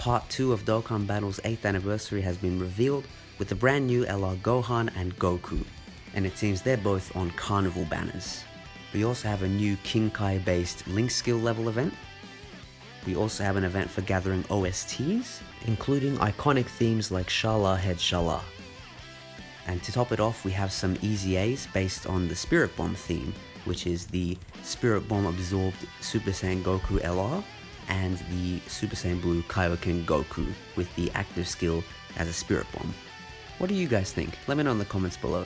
Part 2 of Dokkan Battle's 8th anniversary has been revealed with the brand new LR Gohan and Goku, and it seems they're both on Carnival banners. We also have a new King Kai based Link skill level event. We also have an event for gathering OSTs, including iconic themes like Cha-La Head-Cha-La. And to top it off, we have some EZAs based on the Spirit Bomb theme, which is the Spirit Bomb absorbed Super Saiyan Goku LR and the Super Saiyan Blue Kaioken Goku with the active skill as a Spirit Bomb. What do you guys think? Let me know in the comments below.